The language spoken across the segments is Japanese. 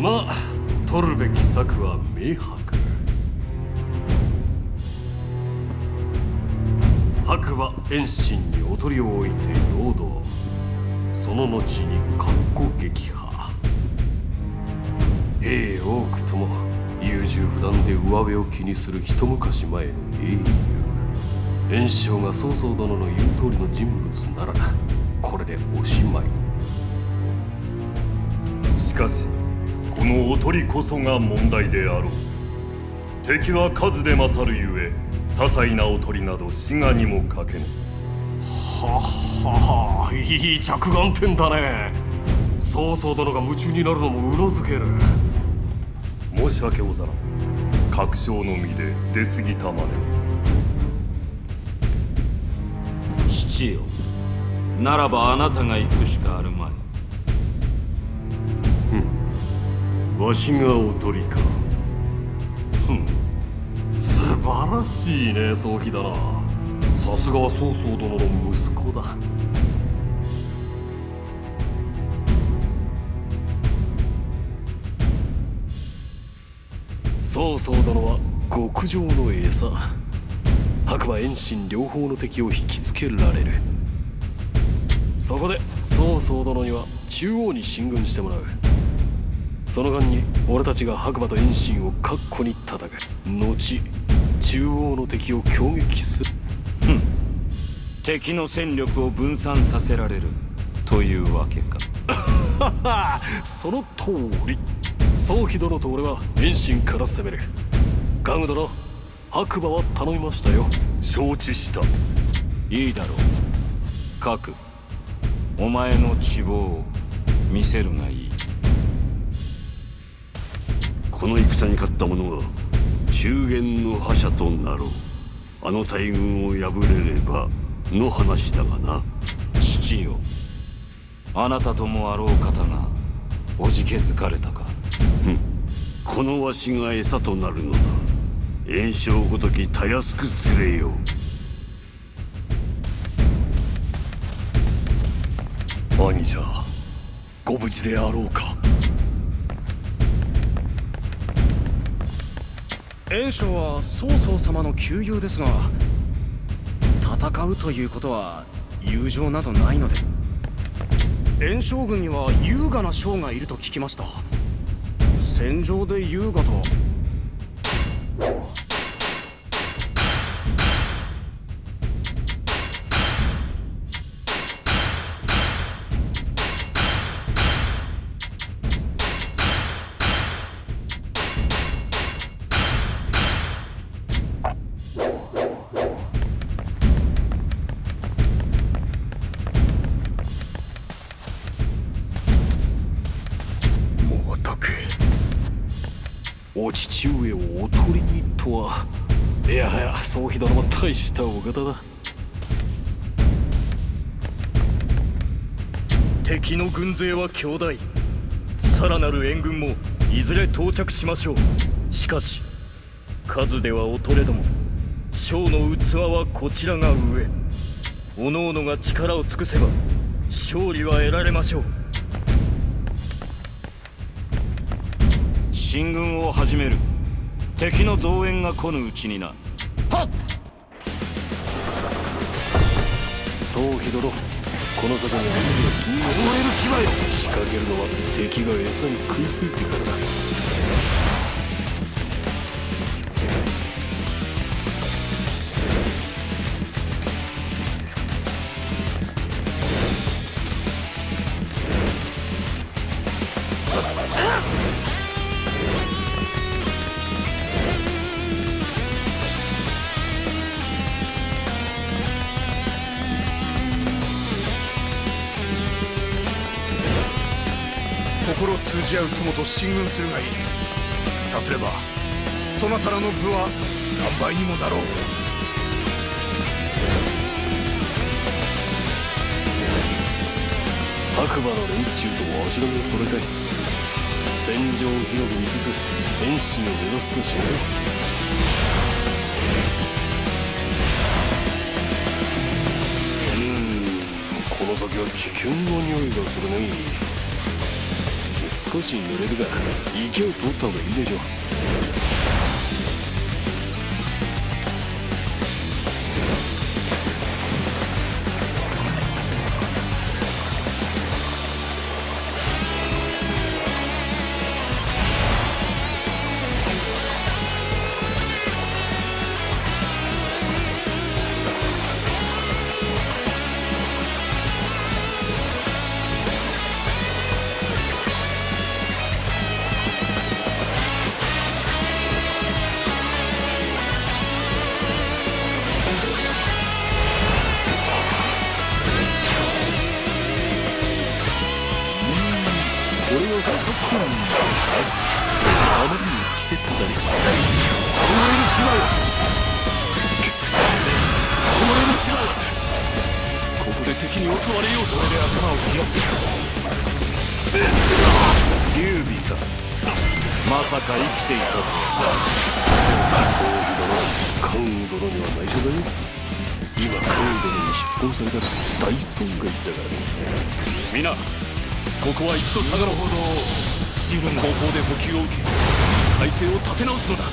まあ取るべき策は明白。白馬遠心におとりを置いて陽動その後に格好撃破。兵多くとも優柔不断で上辺を気にする一昔前の英雄。炎章が曹操殿の言う通りの人物ならこれでおしまい。しかしこのおとりこそが問題であろう。敵は数で勝るゆえ些細なおとりなど滋賀にもかけぬ。はははいい着眼点だね。曹操殿が夢中になるのもうなずける。申し訳ござらん。確証の身で出過ぎたまで。父よならばあなたが行くしかあるまいわしがおとりか。素晴らしいね早期だな。さすがは曹操殿の息子だ。曹操殿は極上の餌。白馬遠心両方の敵を引きつけられる。そこで曹操殿には中央に進軍してもらう。その間に俺たちが白馬と遠心を確固に叩く後中央の敵を攻撃する。敵の戦力を分散させられる。というわけか。その通り。宗妃殿と俺は遠心から攻める。ガム殿白馬は頼みましたよ。承知した。いいだろう。核お前の希望を見せるがいいこの戦に勝った者は中原の覇者となろう。あの大軍を破れればの話だがな。父よ。あなたともあろう方がおじけづかれたか。このわしが餌となるのだ。炎症ごときたやすく連れよ兄者ご無事であろうか袁紹は曹操様の旧友ですが戦うということは友情などないので。袁紹軍には優雅な将がいると聞きました。戦場で優雅とは。やはや宗妃殿も大したお方だ。敵の軍勢は強大。さらなる援軍もいずれ到着しましょう。しかし数では劣れども将の器はこちらが上。各々が力を尽くせば勝利は得られましょう。進軍を始める。敵の増援が来ぬうちになそうひどろこの坂に遊びは禁物える気はよ。仕掛けるのは敵が餌に食いついてからだ。進軍するがいい。さすればそなたらの部は何倍にもなろう。白馬の連中と足並みを揃えたい。戦場を広く見つつ遠心を目指すとしよう。うーんこの先は危険な匂いがするね少し濡れるが池を通った方がいいでしょう。関羽殿には内緒だよ今関羽殿に出奔された。ら大損害だからね皆ここは一度下がろうほど知るが後方で補給を受け体勢を立て直すのだ。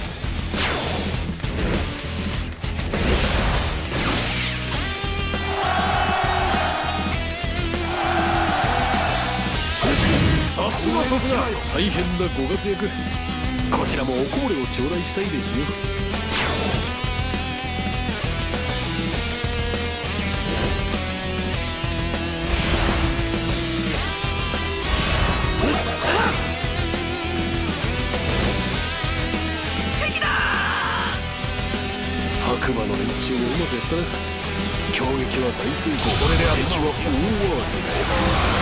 さすがさすが大変なご活躍。こちらもおこぼれを頂戴したいですよ。白馬の連中もうまくやったな。攻撃は大成功。これで敵は大慌て身の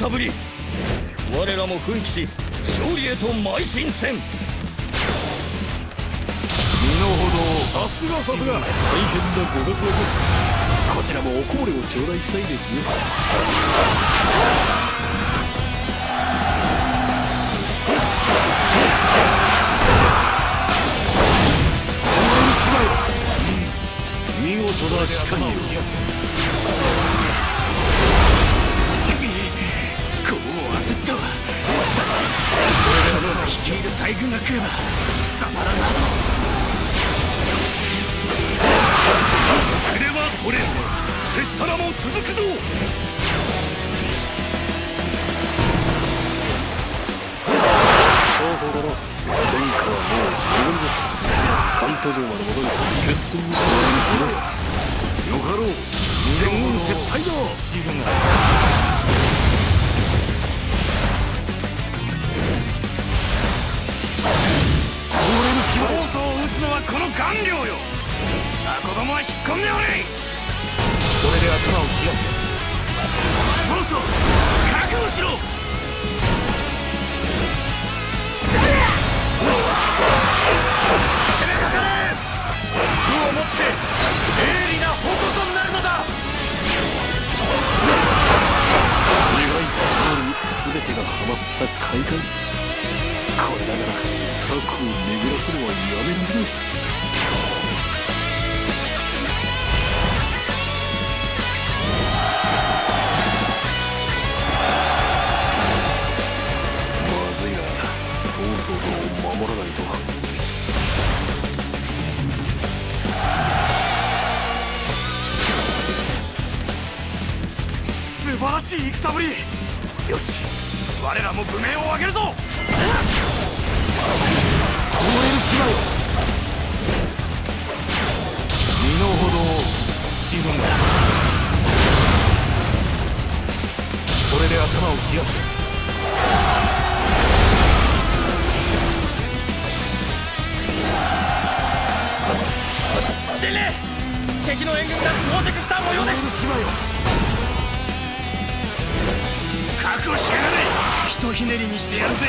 事な戦ぶり。我らも奮起し勝利へと邁進せん。身の程をさすがさすが。大変なご活躍。こちらもおこぼれを頂戴したいですよ。見事だしかに大軍が来れば貴様らなど。遅れは取れず拙者らも続くぞ。そうそうだろ戦果はもうです。関東城まで戻り決戦に加わりによかろう。全軍撤退だ知るが曹操を討つのはこの顔料よ。雑魚どもは引っ込んでおれ。これで頭を冷やせ。曹操覚悟しろ。攻めかかれ武をもって鋭利な矛となるに全てがはまった海岸これだから策を巡らせればやめるのまずいな曹操殿を守らないと。素晴らしい戦ぶり。よし我らも武名を挙げるぞ。凍れる牙よ身の程を死ぬがこれで頭を冷やせ伝令敵の援軍が到着した模様です覚悟しやがれひとひねりにしてやるぜ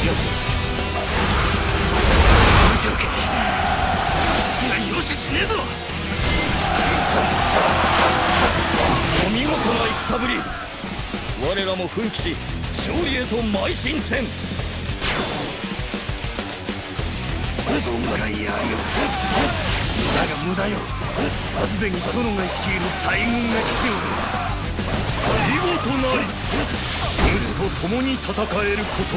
おけ。何容赦しお見事な戦ぶり我らも奮起し勝利へと邁進せんそんならやるよだが無駄よすでに殿が率い。る大軍が来ておる見事なり主と共に戦えること。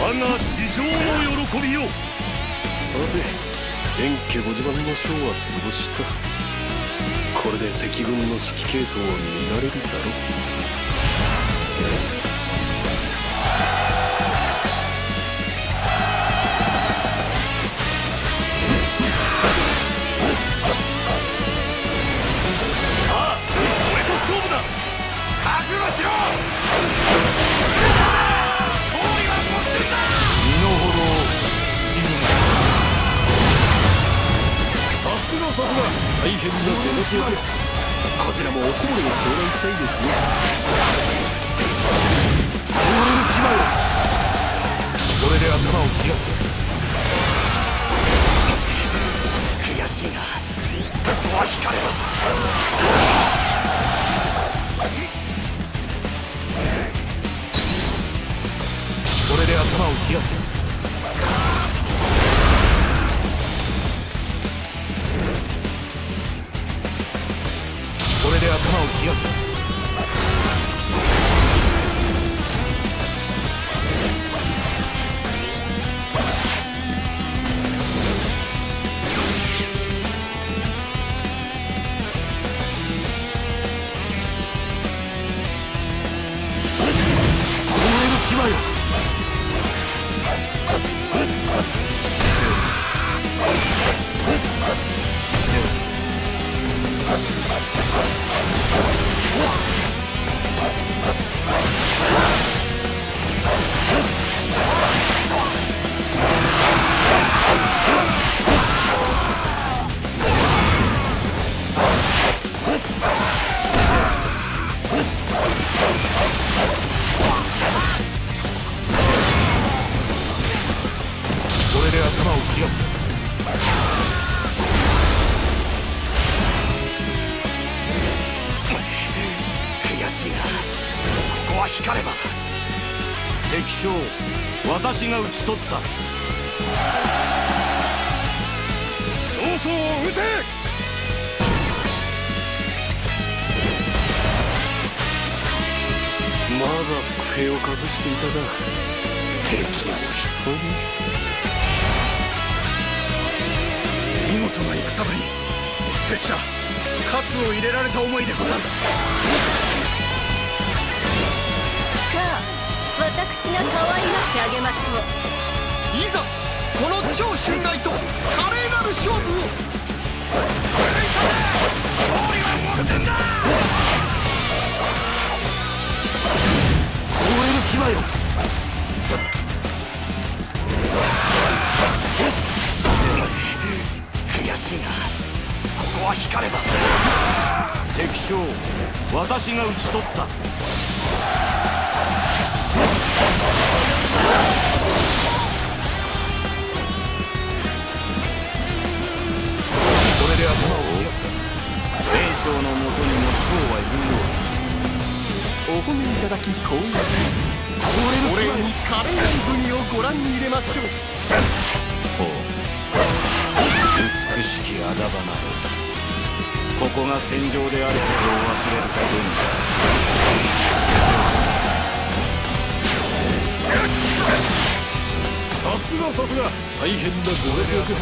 我が至上の喜びよさて円家ご自慢の将は潰した。これで敵軍の指揮系統は見られるだろう。な出の強でこちらもおこぼれを頂戴したいですよこれで頭を冷やせ。悔しいがここは光ればこれで頭を冷やせを冷やせ。取った。ち取った。これで頭を冷やせ袁紹のもとにも将はいるようだお褒めいただき光栄ですお礼に華麗なをご覧に入れましょう。ほう美しきあだ花ここが戦場であることを忘れるかどうか。さすがさすが。大変なご活躍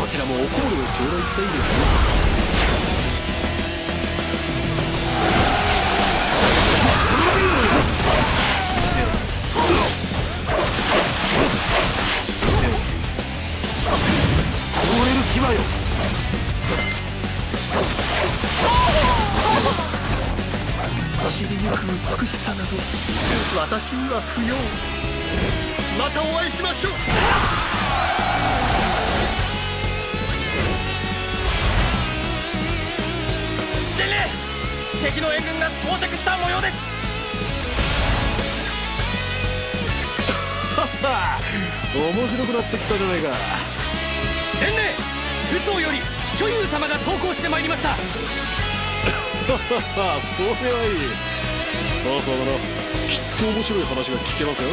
こちらもおコールを頂戴したいですね。く美しさなど私には不要。またお会いしましょう。伝令敵の援軍が到着した模様です。面白くなってきたじゃないか。伝令嘘より巨勇様が投降してまいりました。それはいいさあさあだなきっと面白い話が聞けますよ。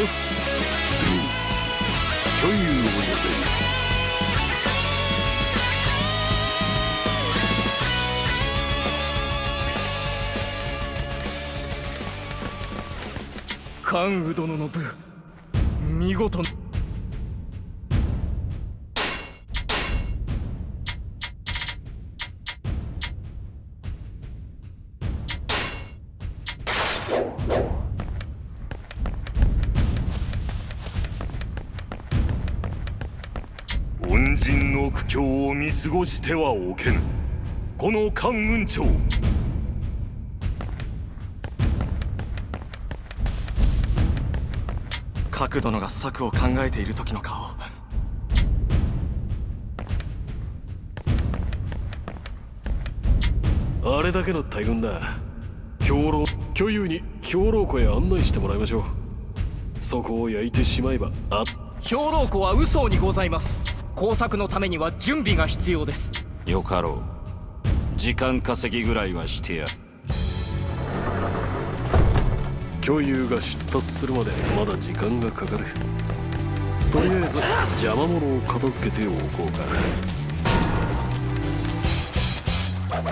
巨勇を呼べ関羽殿の部見事過ごしてはおけぬ。この関雲長。角殿が策を考えている時の顔。あれだけの大軍だ。兵糧巨勇に兵糧庫へ案内してもらいましょう。そこを焼いてしまえばあ兵糧庫は嘘にございます工作のためには準備が必要です。よかろう。時間稼ぎぐらいはしてや巨勇が出立するまでまだ時間がかかる。とりあえず邪魔者を片付けておこうか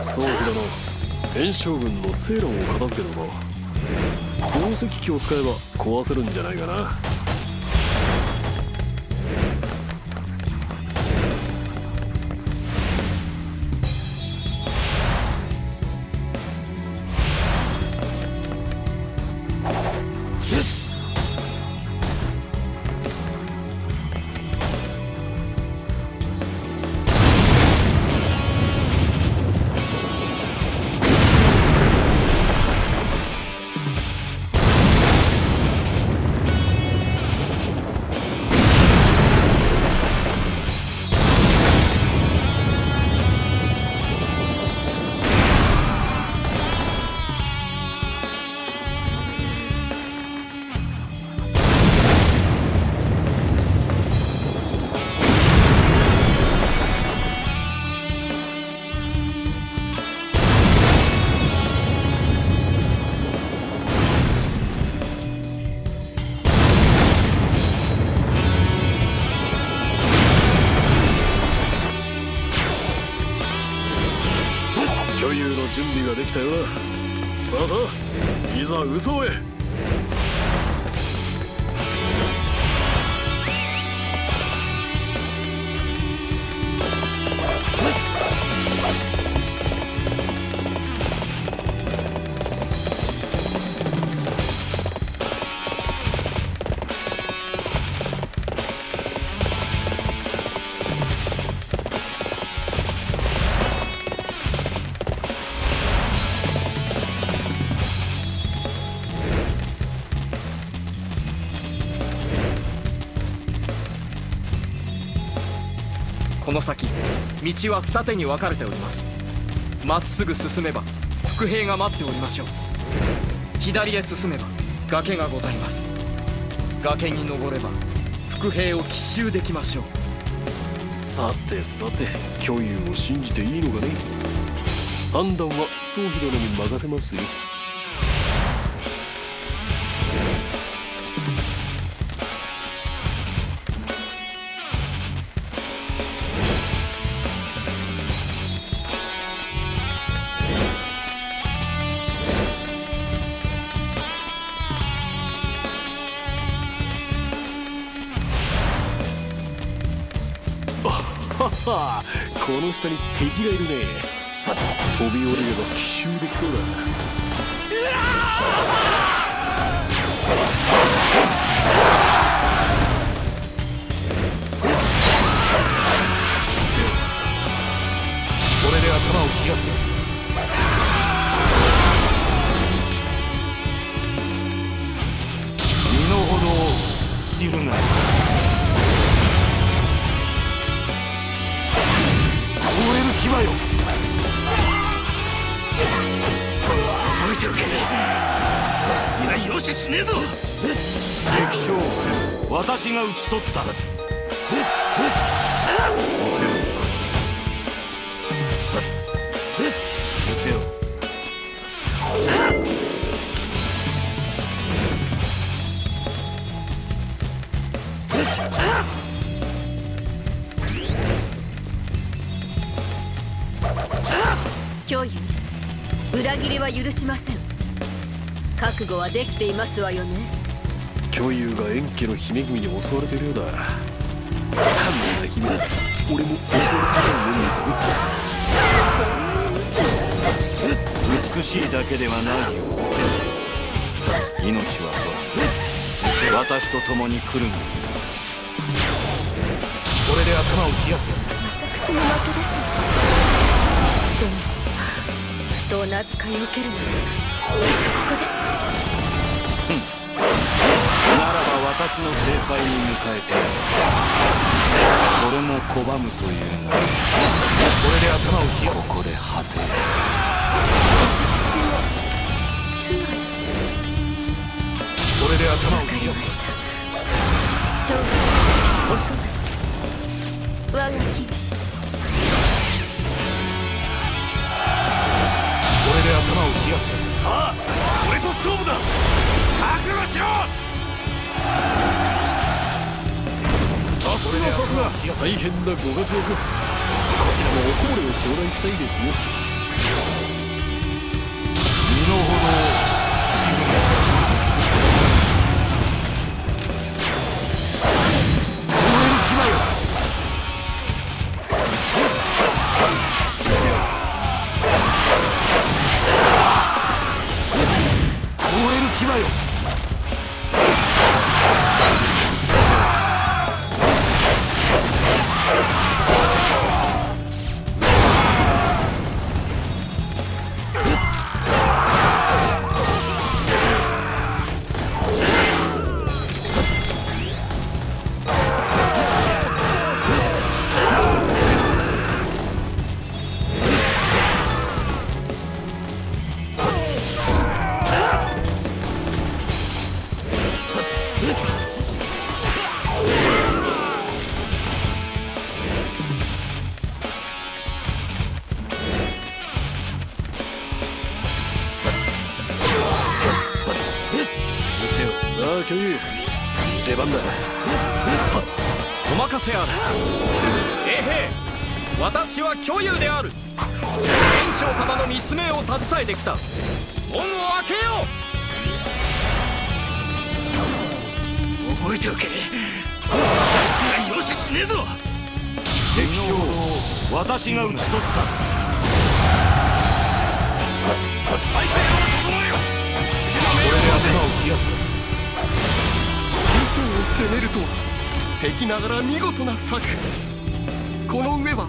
そうだな炎将軍のセイロンを片付けるの鉱石機を使えば壊せるんじゃないかな先道は二手に分かれております。まっすぐ進めば伏兵が待っておりましょう。左へ進めば崖がございます。崖に登れば伏兵を奇襲できましょう。さてさて巨勇を信じていいのかね。判断は宗妃殿に任せますよ。下に敵がいるね飛び降りれば奇襲できそうだ。これで頭を冷やせ。私が討ち取った見せろ見せろ教諭裏切りは許しません覚悟はできていますわよね巨竜が円家の姫君に襲われてるようだ。観念な姫だ。俺も襲われたように美しいだけではないよ。命は取らん。私と共に来るんだ。これで頭を冷やせ。私の負けです。でも不当な扱いを受けるならいっそここで。ならば私の制裁に迎えてこれも拒むというならこれで頭を冷やせここで果てつまりこれで頭を冷やせました将来おそば我が君これで頭を冷やせ。さあ俺と勝負だ。覚悟しろ。すがさすが大変なご活躍。こちらもおこぼれを頂戴したいですよ。私が討ち取った。体勢を整えよこれで頭を冷やせ嘘を攻めるとは敵ながら見事な策この上は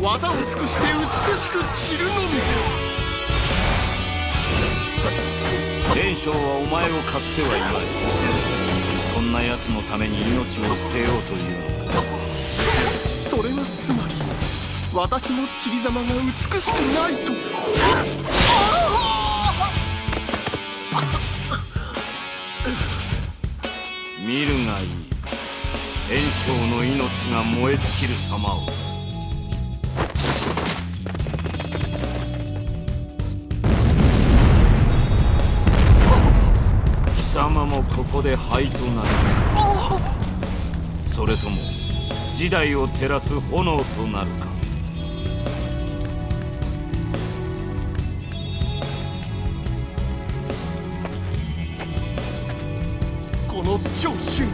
技を尽くして美しく散るのみ袁紹はお前を買ってはいまい。そんな奴のために命を捨てようというのか。それはつまり私の散り様が美しくないと。見るがいい。袁紹の命が燃え尽きる様を。貴様もここで灰となるそれとも時代を照らす炎となるか。昇進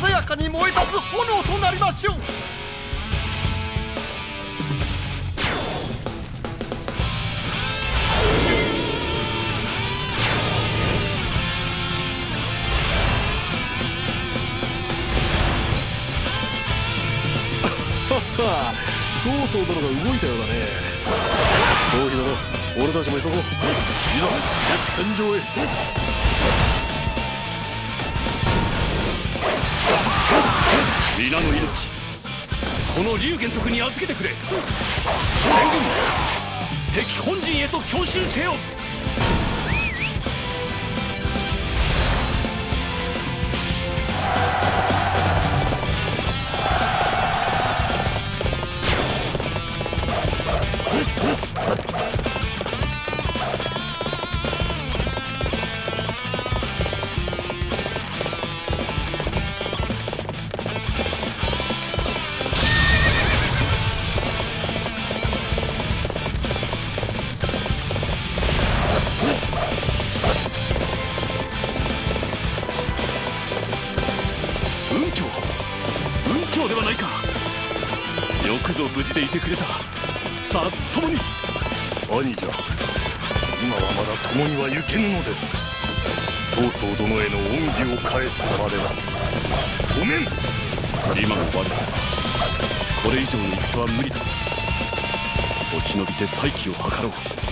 鮮やかに燃え立つ炎となりましょう。曹操殿が動いたようだね。総理殿俺たちも急ごう。いざ戦場へ。皆の命。この龍玄徳に預けてくれ。全軍敵本陣へと強襲せよ。共には行けぬのです。曹操殿への恩義を返すまでだ。ごめん。今の我らこれ以上の戦は無理だ。落ち延びて再起を図ろう。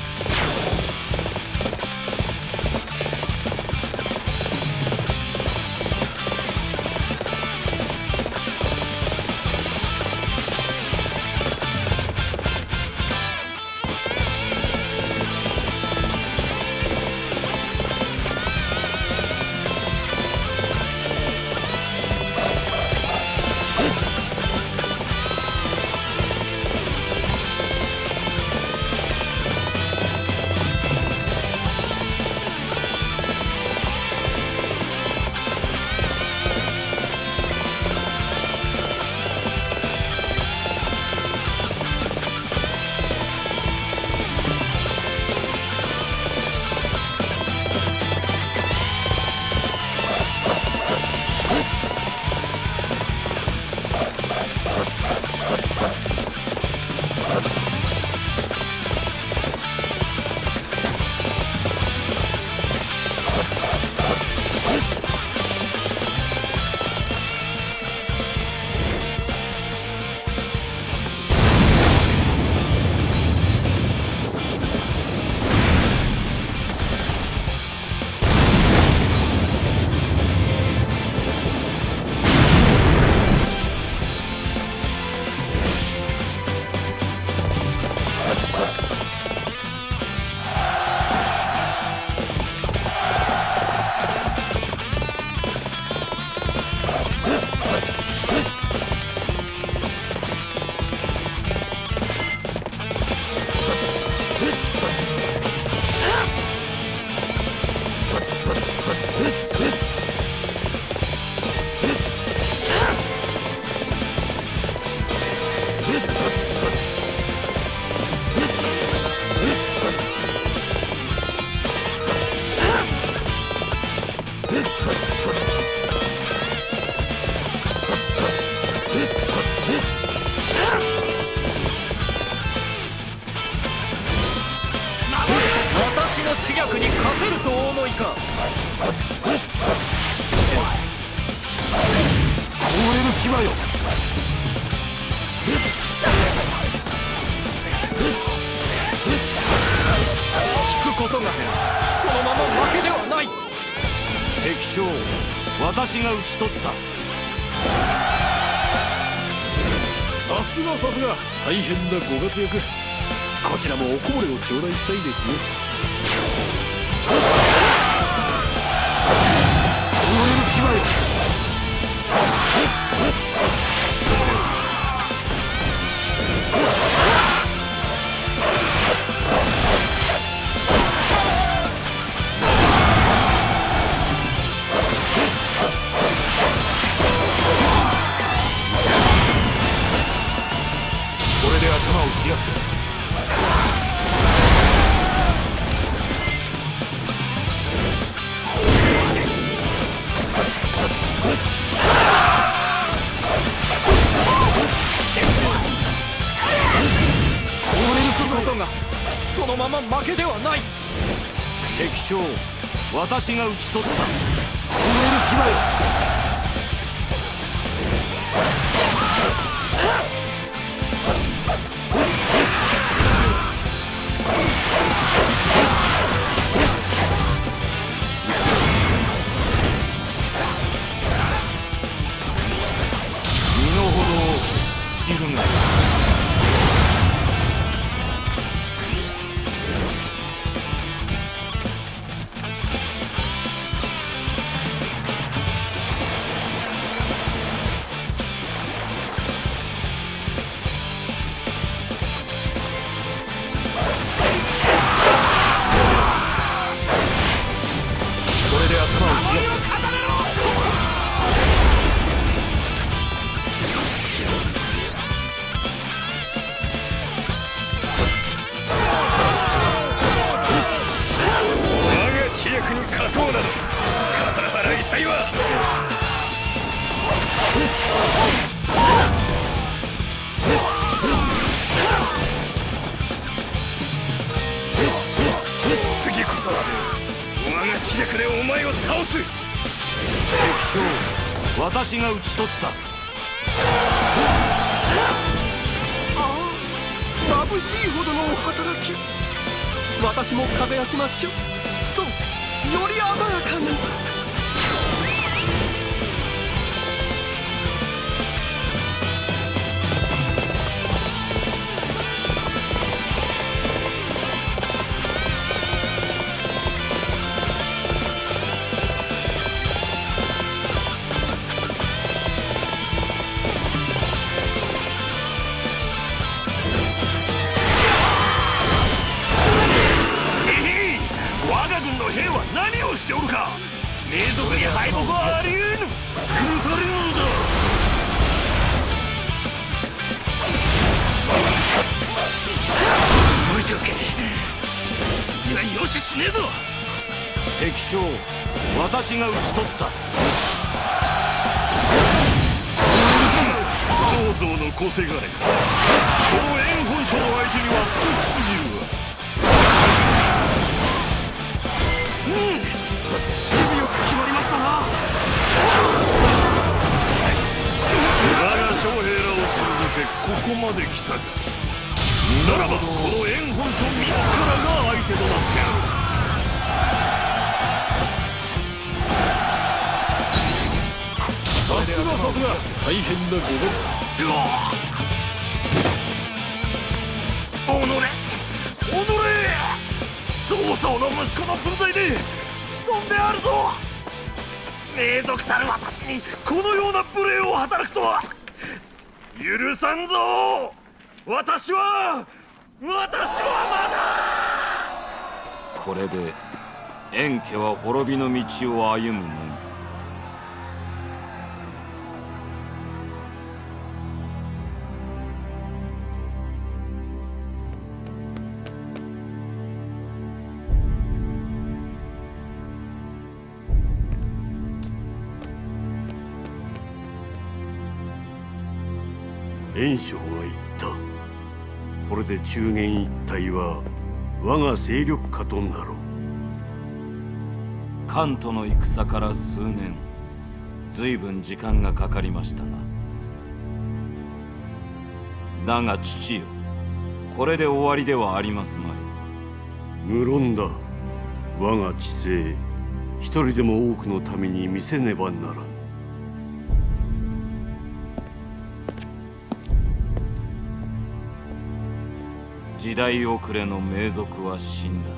討ち取った。さすがさすが。大変なご活躍。こちらもおこぼれを頂戴したいですね私が討ち取った。討ち取った。大変なご分おのれおのれ曹操の息子の分際で潜んであるぞ名族たる私にこのような無礼を働くとは。許さんぞ。私は私はこれで円家は滅びの道を歩むの。み袁紹が言った。これで中原一帯は我が勢力下となろう。関東の戦から数年随分時間がかかりましたな。だが父よこれで終わりではありますまい。無論だ。我が知性一人でも多くのために見せねばならぬ時代遅れの名族は死んだ。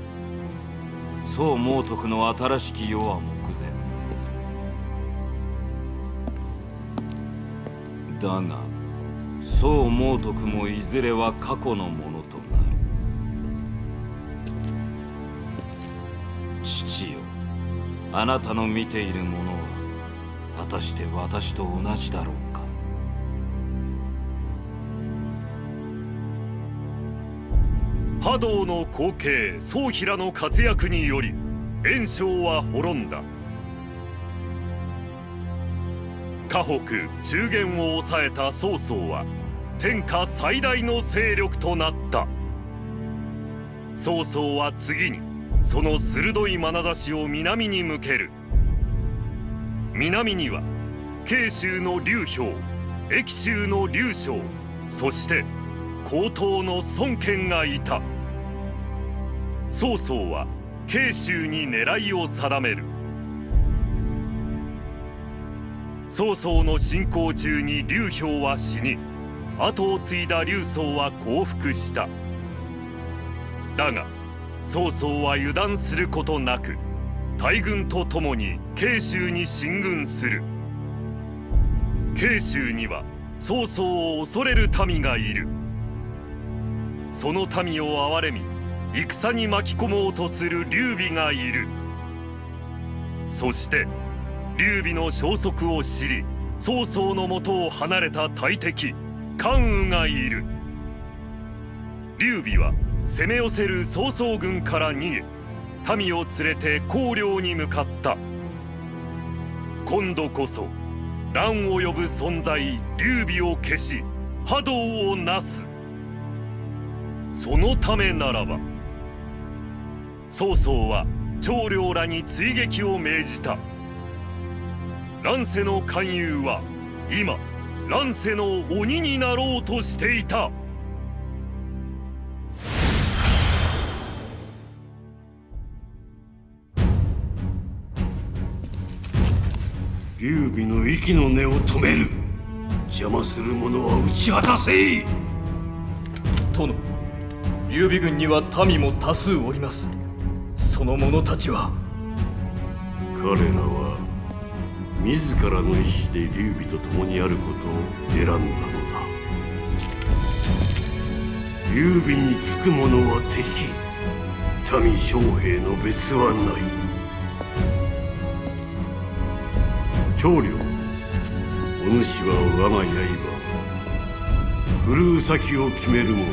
宋猛徳の新しき世は目前。だが宋猛徳もいずれは過去のものとなる。父よあなたの見ているものは果たして私と同じだろうか。波動の後継宗平の活躍により袁紹は滅んだ。河北中原を抑えた曹操は天下最大の勢力となった。曹操は次にその鋭い眼差しを南に向ける。南には慶州の劉氷益州の劉将そして高等の孫権がいた。曹操は慶州に狙いを定める。曹操の進行中に劉氷は死に後を継いだ劉宗は降伏した。だが曹操は油断することなく大軍と共に慶州に進軍する。慶州には曹操を恐れる民がいる。その民を憐れみ戦に巻き込もうとする劉備がいる。そして劉備の消息を知り曹操のもとを離れた大敵関羽がいる。劉備は攻め寄せる曹操軍から逃げ民を連れて公領に向かった。今度こそ乱を呼ぶ存在劉備を消し波動をなす。そのためならば曹操は長領らに追撃を命じた。乱世の勧誘は今乱世の鬼になろうとしていた。劉備の息の根を止める。邪魔する者は打ち果たせ殿劉備軍には民も多数おります。その者たちは彼らは自らの意志で劉備と共にあることを選んだのだ。劉備につく者は敵。民将兵の別はない。長領お主は我が刃。振るう先を決めるも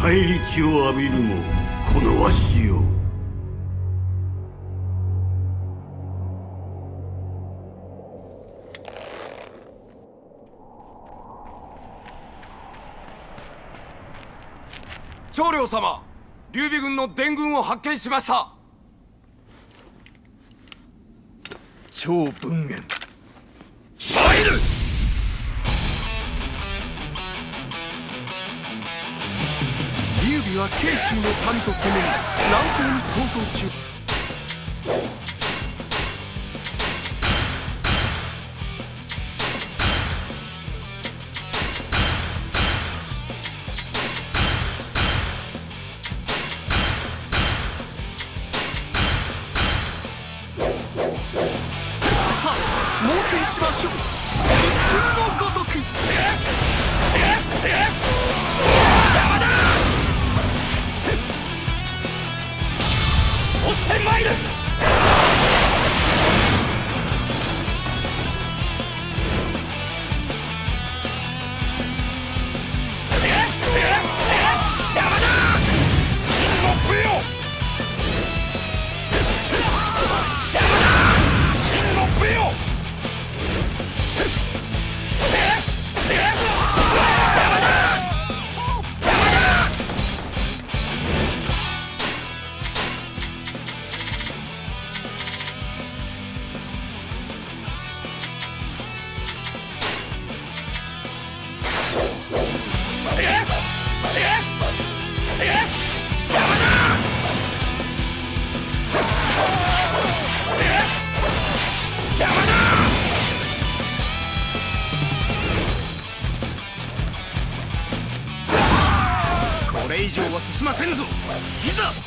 返り血を浴びるもこのわしよ長領様劉備軍の伝軍を発見しました。超文元劉備は慶州の民と共に南方に逃走中いざ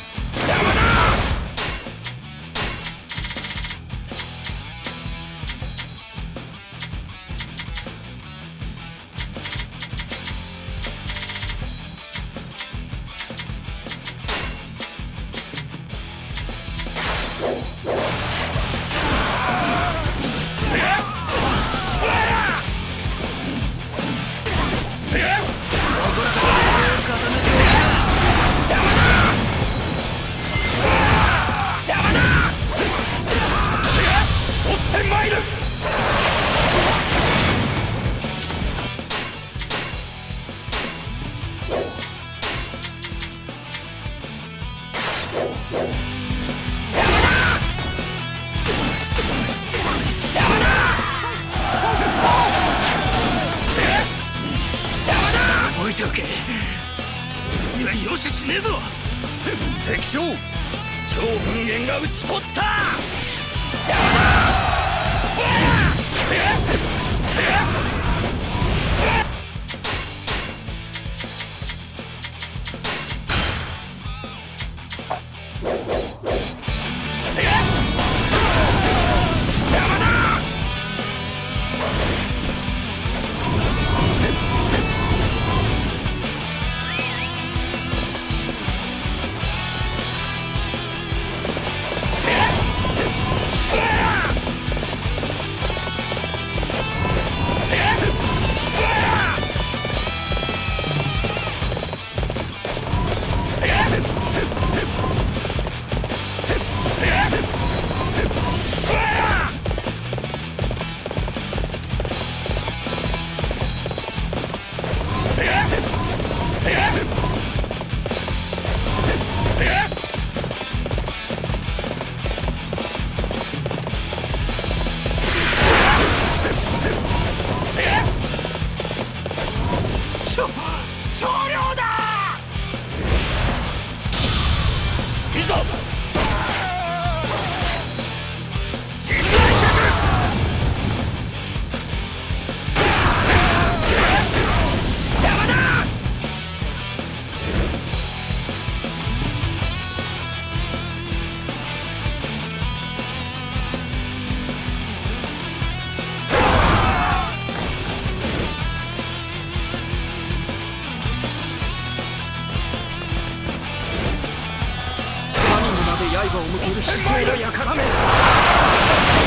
を向ける非常の輩め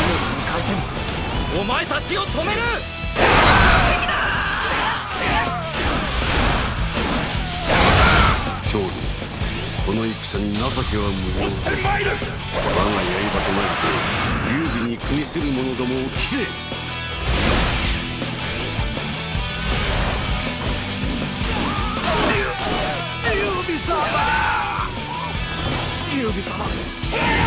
命に変えてもお前たちを止める。長老この戦に情けは無用してまいる我が刃となって劉備に組みする者どもを切れ。劉備様劉備様。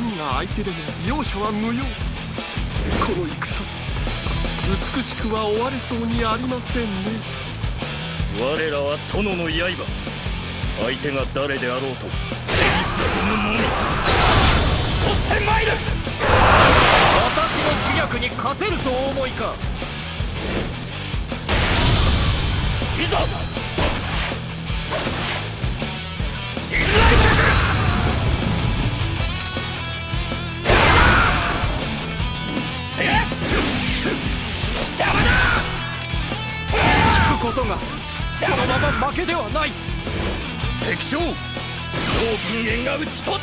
民が相手でも容赦は無用。この戦。美しくは終われそうにありませんね。我らは殿の刃。相手が誰であろうと。手に進むのみ。押してまいる。私の知略に勝てるとお思いか。いざ。そのまま負けではない。敵将超軍縁が討ち取っ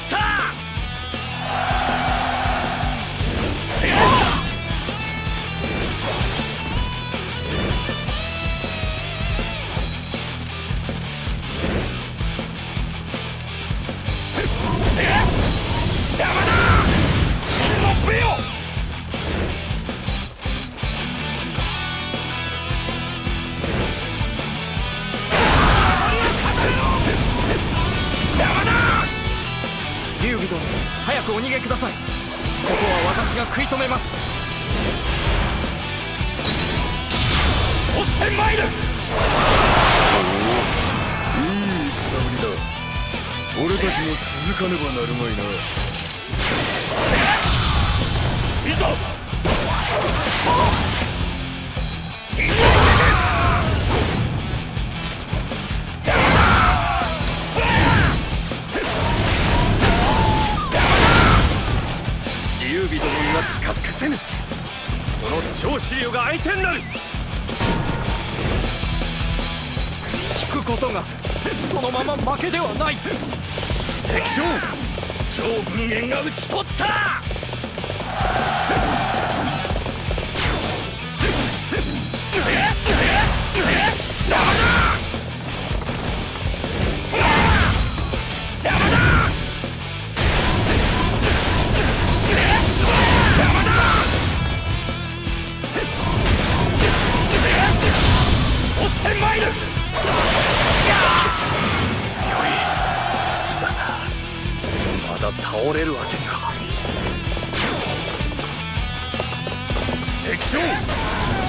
の超子竜が相手になる。引くことがそのまま負けではない。敵将超軍援が討ち取った。押してまいるまだ倒れるわけには敵将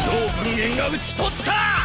超軍援が討ち取った。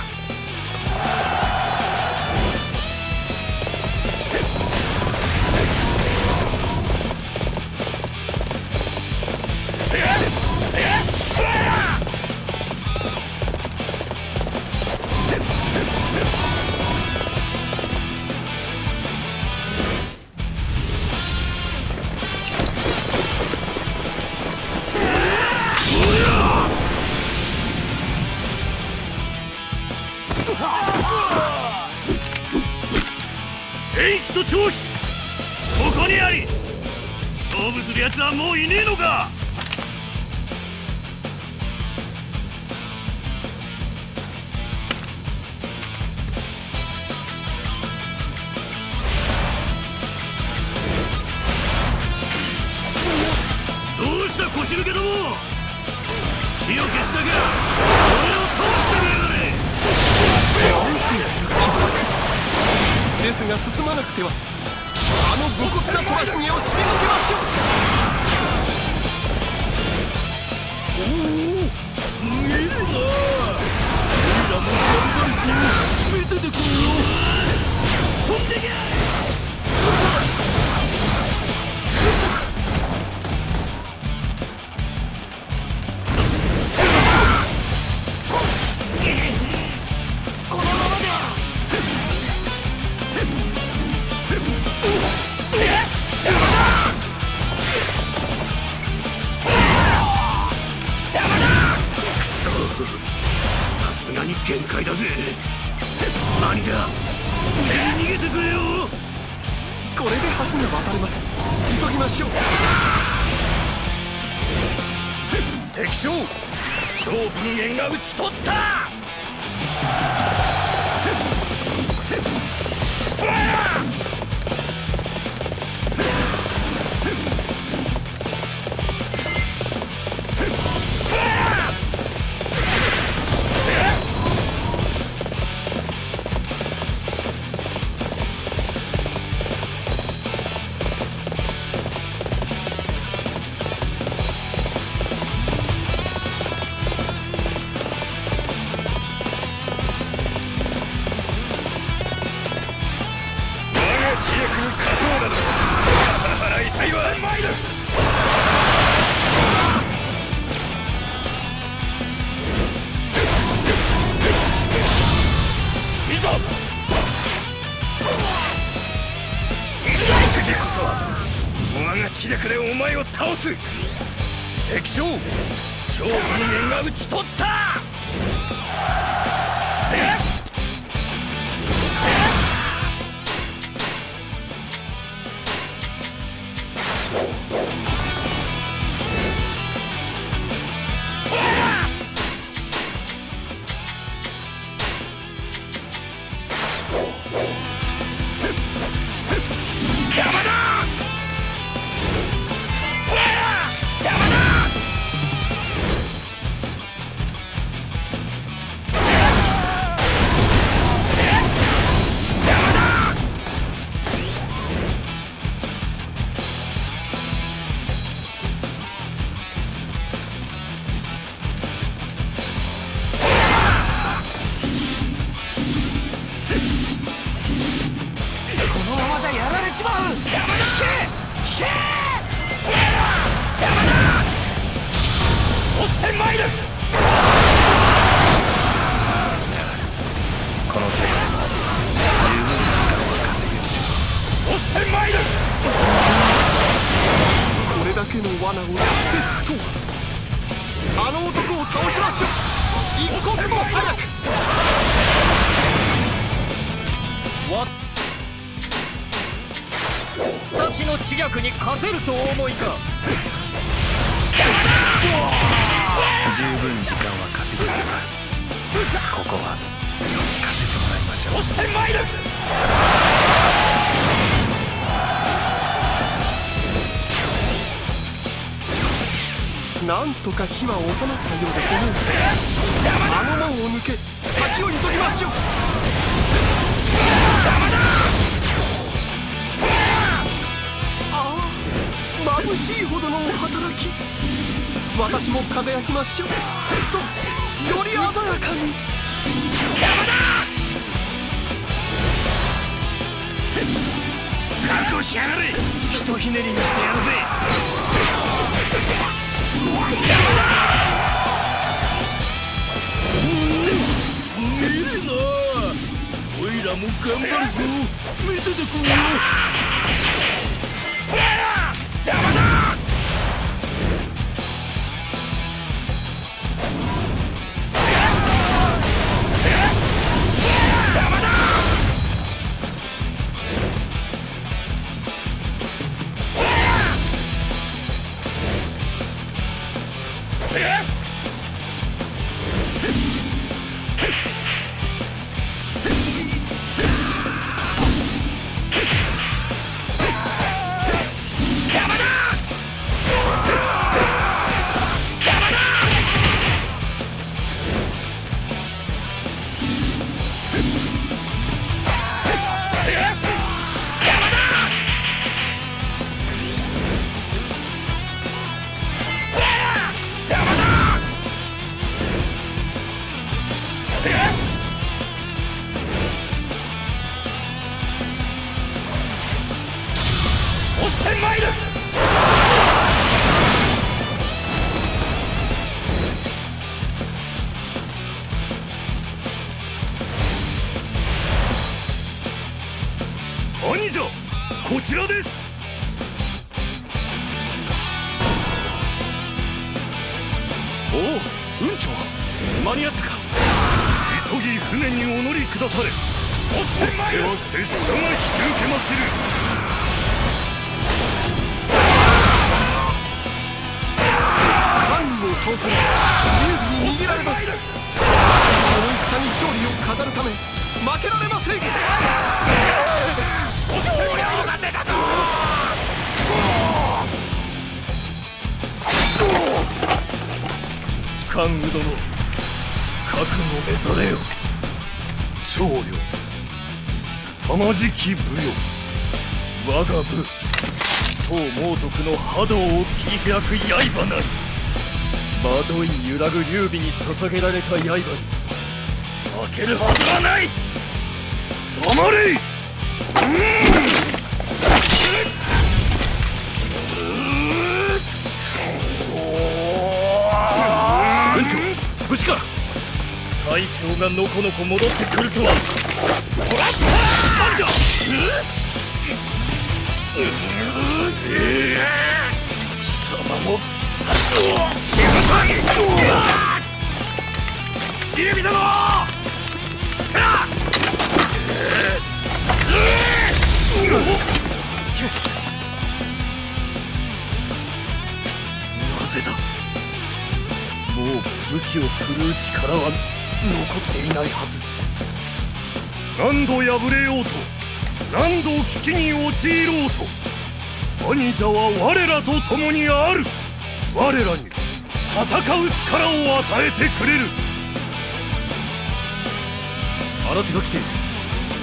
も頑張るぞ。見ててくんよ邪魔だ！徳の波動を切り開く刃なり。惑い揺らぐ劉備に捧げられた刃に。負けるはずはない。黙れ。無事か大将がのこのこ戻ってくるとは様も劉備殿なぜだもう武器を振るう力は残っていないはず。何度敗れようと。何度危機に陥ろうと兄者は我らと共にある。我らに戦う力を与えてくれる。新手が来て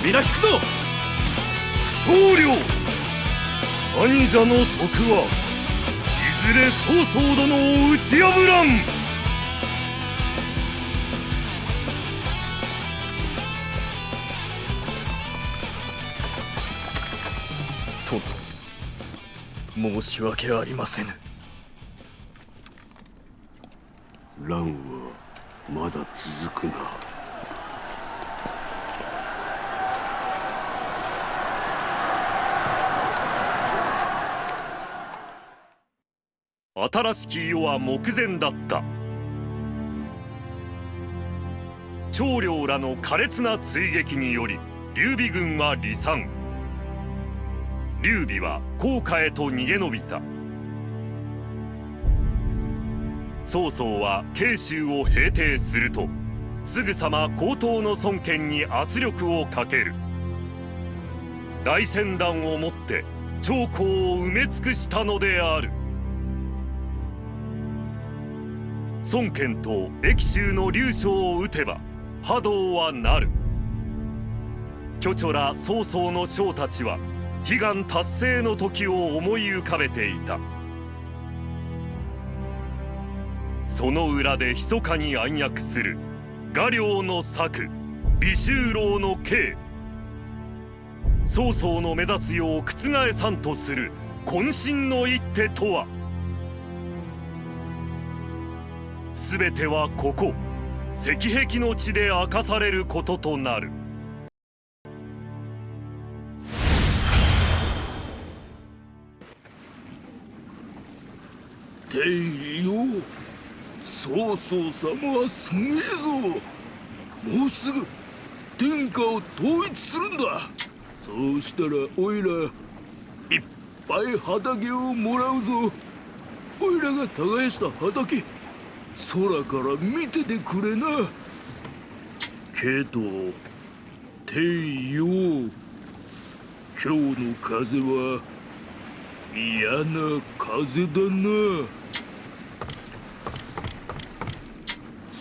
皆引くぞ。長領兄者の徳はいずれ曹操殿を打ち破らん申し訳ありませぬ。乱はまだ続くな。新しき世は目前だった。長領らの苛烈な追撃により劉備軍は離散劉備は甲賀へと逃げ延びた。曹操は慶州を平定するとすぐさま高等の孫権に圧力をかける。大船団をもって長江を埋め尽くしたのである。孫権と益州の劉将を討てば波動はなる。巨著ら曹操の将たちは悲願達成の時を思い浮かべていた。その裏で密かに暗躍する画領の策美州郎の計。曹操の目指すよう覆さんとする渾身の一手とは。全てはここ石壁の地で明かされることとなる。天よ。曹操様はすげえぞ。もうすぐ天下を統一するんだ。そうしたらおいらいっぱい畑をもらうぞ。おいらが耕した畑空から見ててくれな。けど天よ。今日の風は嫌な風だな。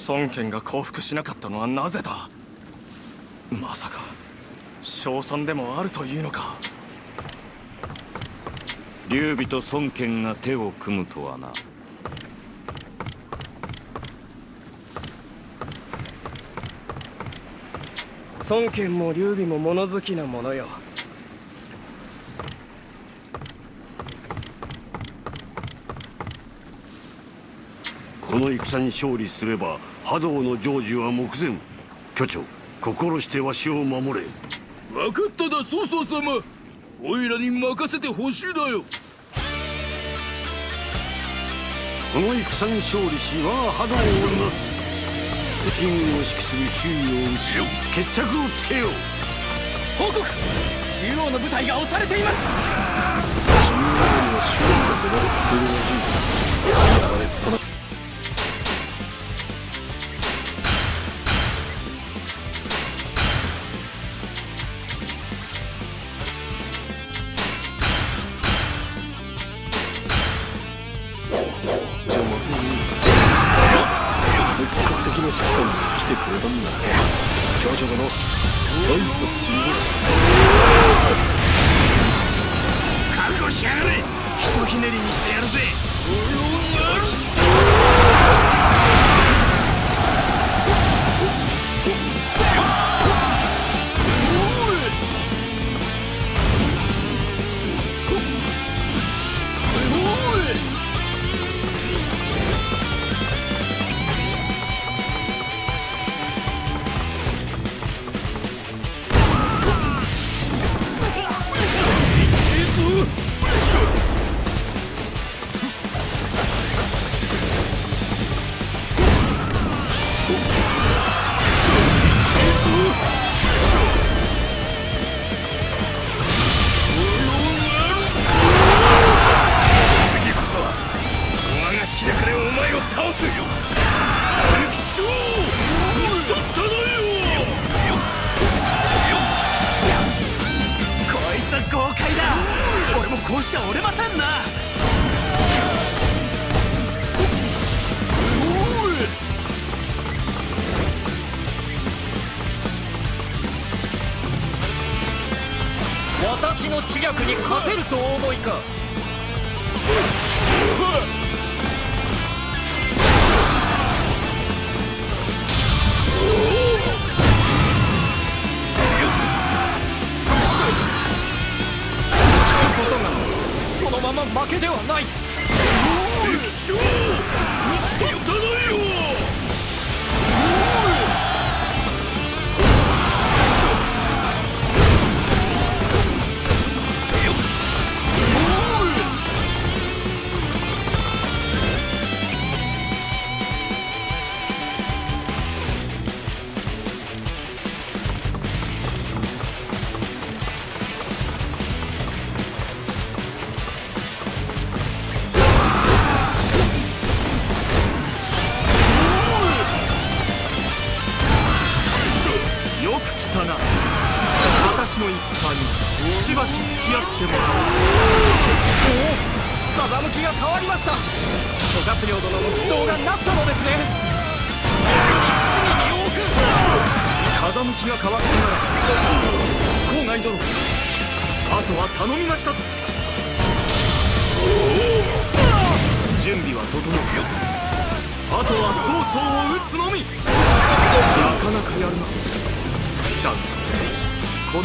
孫権が降伏しなかったのはなぜだ？まさか勝算でもあるというのか？劉備と孫権が手を組むとはな。孫権も劉備も物好きなものよ。この戦に勝利すれば波動の成就は目前。巨長心してわしを守れ。分かっただ曹操様。おいらに任せてほしいだよ。この戦に勝利し我が波動をなす。敵軍を指揮する周囲を打ちよ決着をつけよう。報告。中央の部隊が押されています。中央には周囲が狙っている。らしい流れっぱな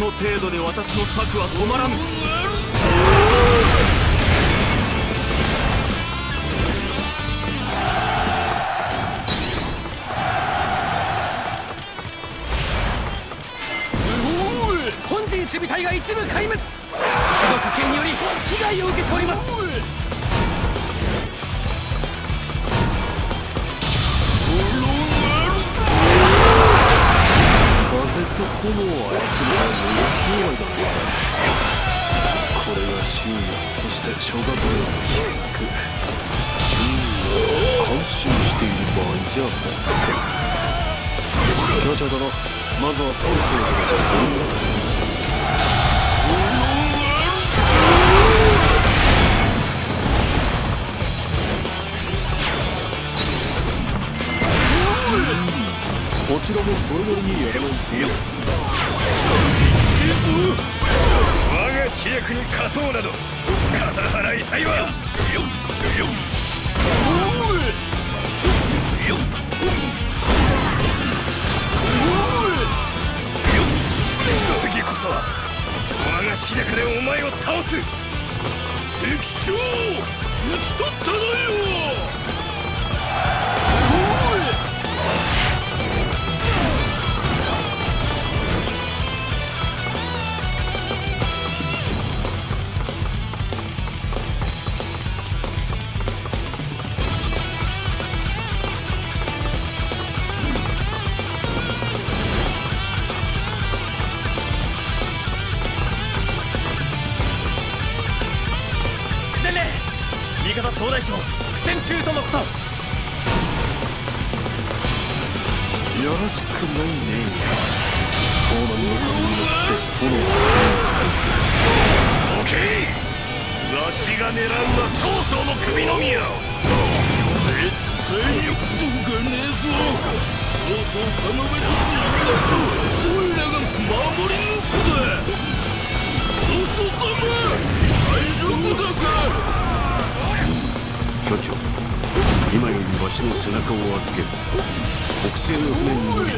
の程度で私の策は止まらぬ。本陣守備隊が一部壊滅。殿まずはソースをこちらもそれなりにやろうよ我が知略に勝とうなど肩払いたいわよよ我が血でかでお前を倒す敵将討ち取ったぞよ！巨長今よりわしの背中を預ける。北西の船に乗り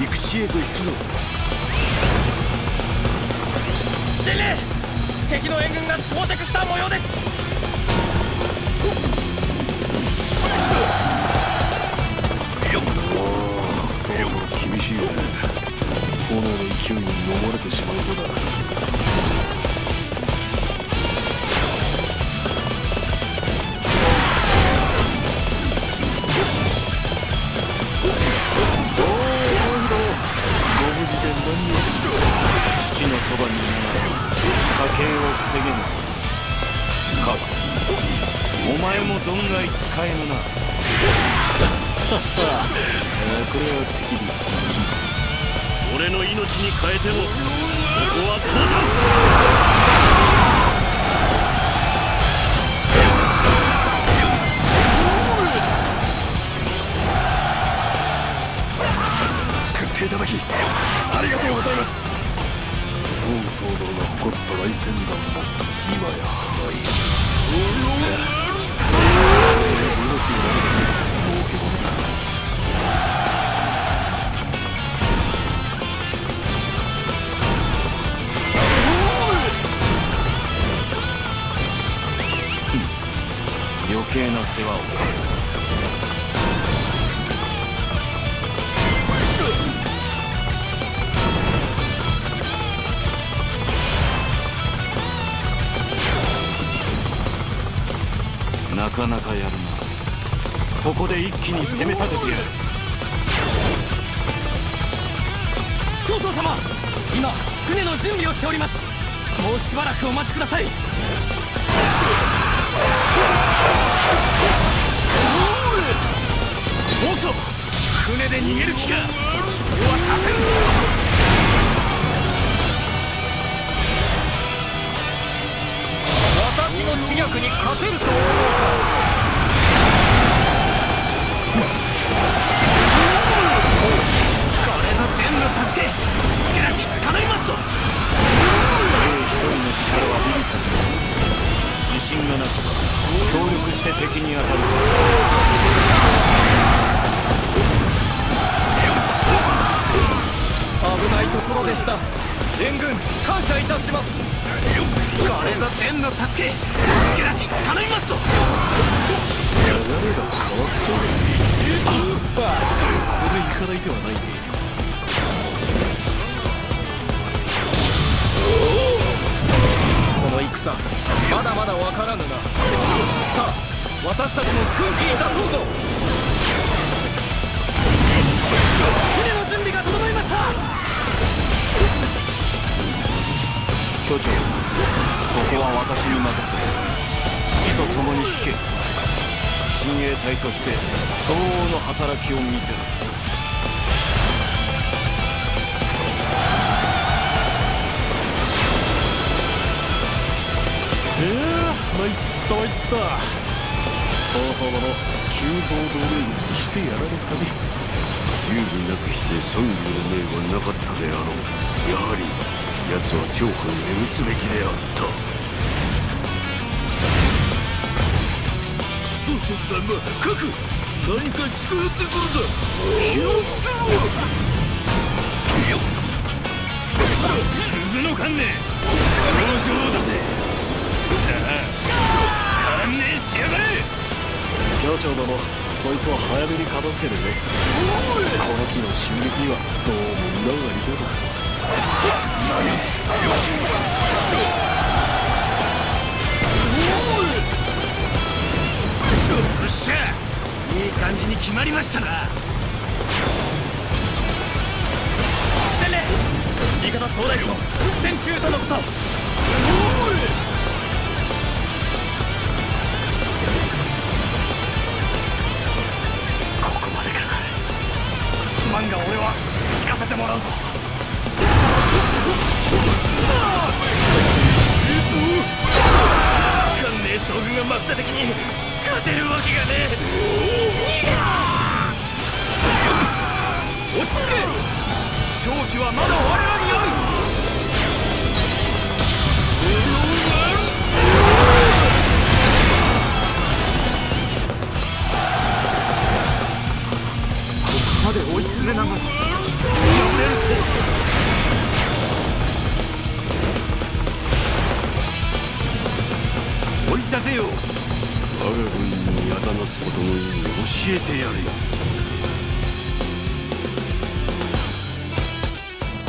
陸地へと行くぞ。伝令敵の援軍が到着した模様です！そろそろ厳しいね。炎の勢いに飲まれてしまいそうだばに家計を防げぬ。かお前も存外使えぬな。これは敵ですし俺の命に変えてもここは降参救っていただきありがとうございます曹操殿が誇った来船団も今や廃とりあえず命がなるだけ儲けものだ余計な世話を。かなかやるなここで一気に攻め立ててやる。曹操様今船の準備をしております。もうしばらくお待ちください。曹操船で逃げる気かそうはさせん私の知略に勝てると思うかこれぞ天の助け助らじ叶いますと兵一人の力はビビったけど自信がなくば協力して敵に当たる危ないところでした。援軍感謝いたします。これぞ天の助け。助らじ頼みますと流れが変わったここで行かないではないね。この戦。まだまだわからぬな。さあ私たちも空気に出そうぞ。船の準備が整いました。巨長は私に任せ父と共に引け。親衛隊として相応の働きを見せる。ええ参った参った。曹操殿急増同盟軍にしてやられたね劉備なくして孫劉の命はなかったであろう。やはり奴は長藩へ撃つべきであった曹操さんが各何か近寄っ。てくるだ気をつけろよっ。鈴の観念表情だぜさあ観念しやがれ教長殿そいつを早めに片付けてねこの日の襲撃にはどうも裏がありそうだよっ。しゃいい感じに決まりましたな。伝令味方総大将苦戦中とのこと。ここまでか。すまんが俺は引かせてもらうぞ。関連将軍が真っ只的に。勝てるわけがね落ち着け。勝機はまだ我らにある。ここまで追い詰めながら追い立てよ我が軍にあだなすことの意味を教えてやれ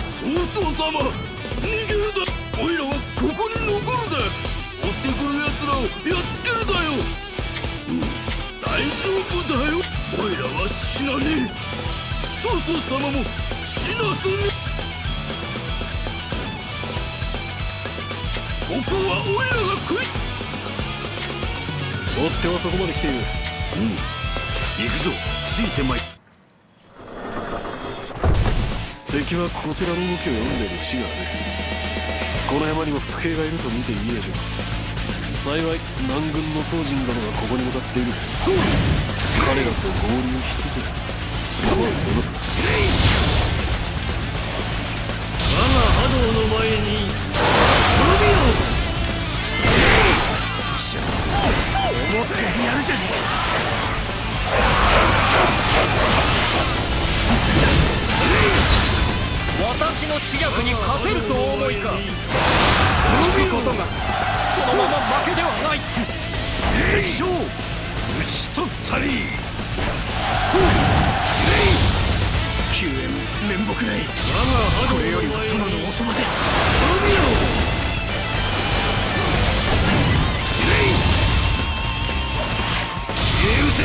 曹操様逃げるだおいらはここに残るだ追ってくる奴らをやっつけるだよ、うん大丈夫だよ。おいらは死なねえ。曹操様も死なせねえここはおいらってはそこまで来ている。行くぞ。ついてまい。敵はこちらの動きを読んでいる節がある。この山にも伏兵がいると見ていいでしょう。幸い南軍の宗人殿がここに向かっている。彼らと合流しつつ山を戻す我が波動の前に思ったよりやるじゃねえか。私の知略に勝てるとお思いか。行くことがそのまま負けではない。敵将討ち取ったり。救援面目ない。我が波動これよりは殿のおそばでうせ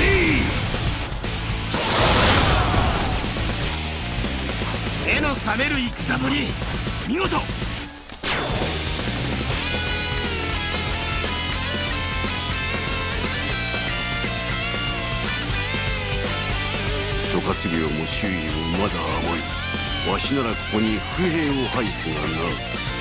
目の覚める戦ぶり。見事。諸葛亮も周囲をまだ甘いわしならここに不平を排すがな。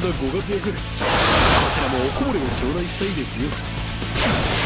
んだご活躍こちらもおこぼれを頂戴したいですよ。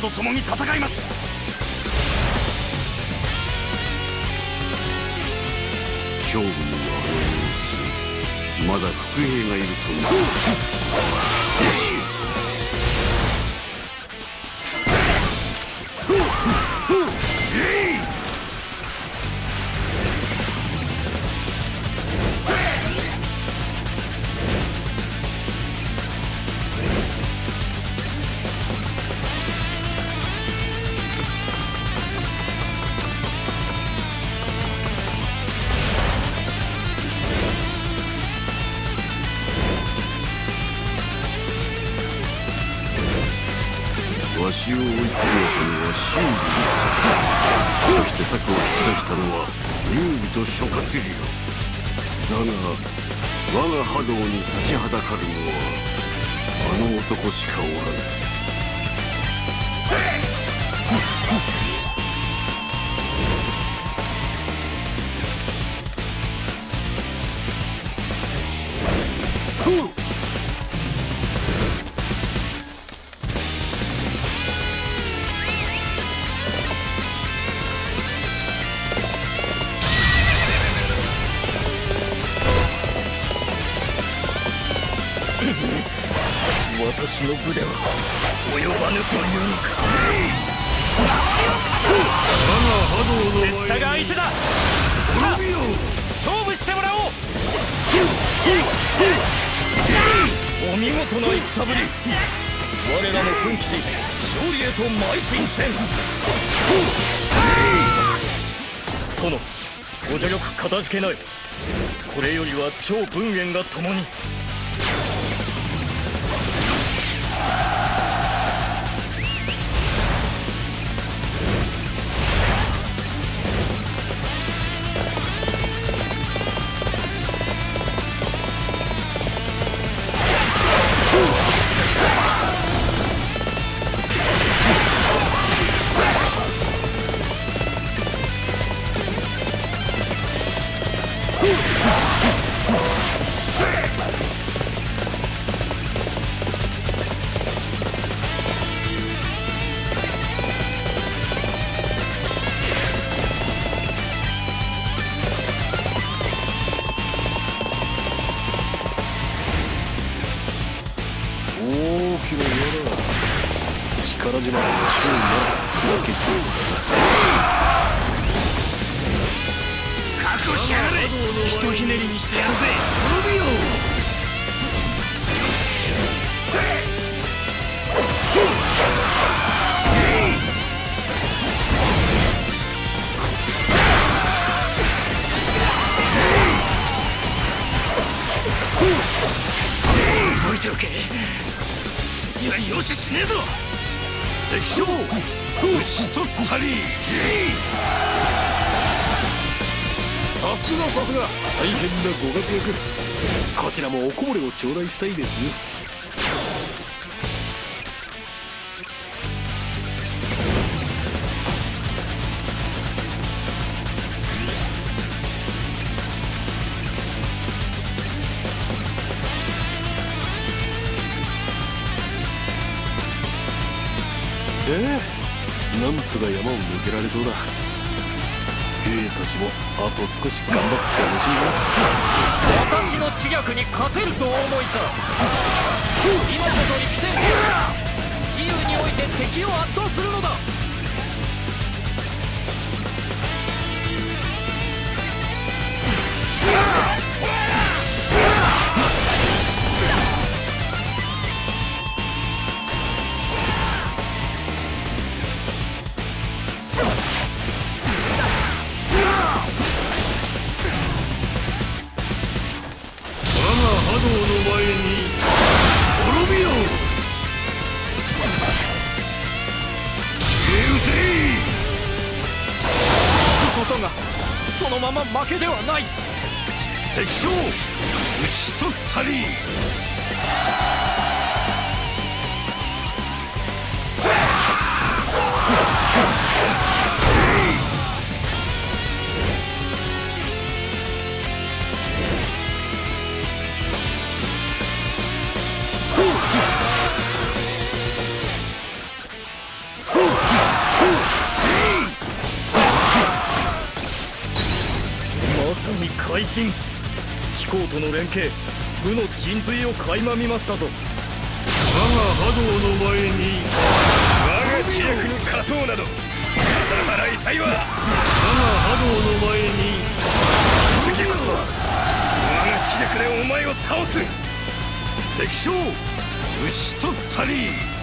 と共に戦います勝負のまだ伏兵がいるとな。じけない。これよりは超文苑が共に。容赦しねえぞ。敵将討ち取ったりさすがさすが。大変なご活躍。こちらもおこぼれを頂戴したいですよ。けられそうだ。兵たちもあと少し頑張ってほしいな。私の知略に勝てると思いか。今こそ力戦せよ自由において敵を圧倒するのだ。ことがそのまま負けではない。敵将討ち取ったり。さに会心飛行との連携。部の真髄を垣間見ましたぞ。我が波動の前に我が知略に勝とうなど。肩払いたいわ。我が波動の前に。次こそ我が知略でお前を倒す。敵将討ち取ったり。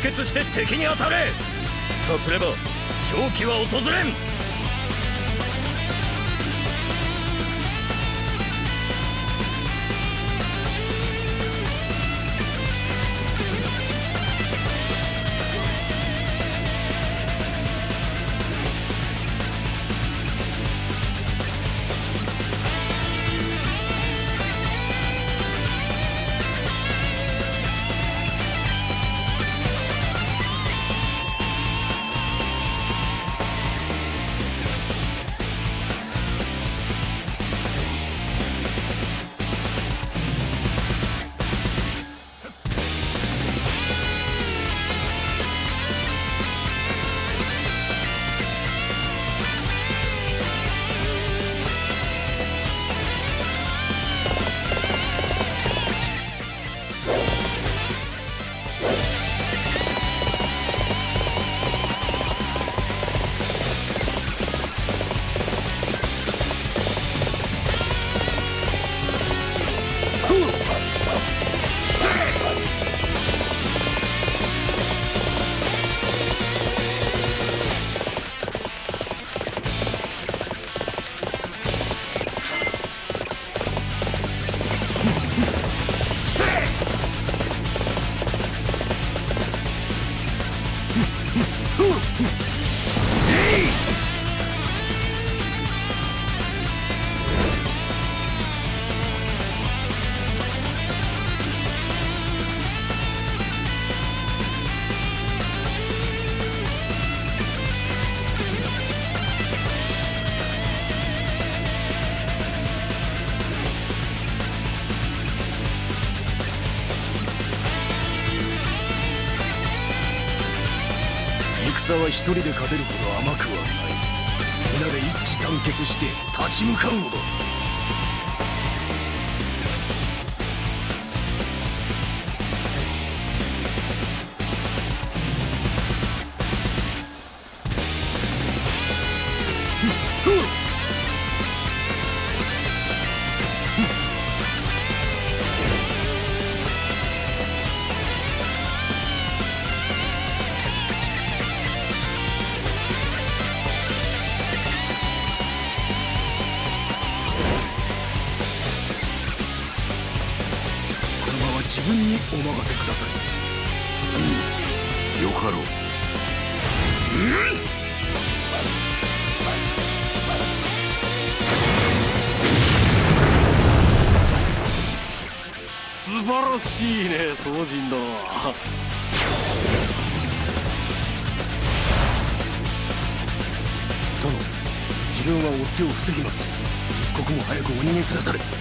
結して敵に当たれ。さすれば勝機は訪れん。一人で勝てるほど甘くはない。皆で一致団結して立ち向かうのだ。宗人殿殿自分は追っ手を防ぎます。一刻も早くお逃げくだされ。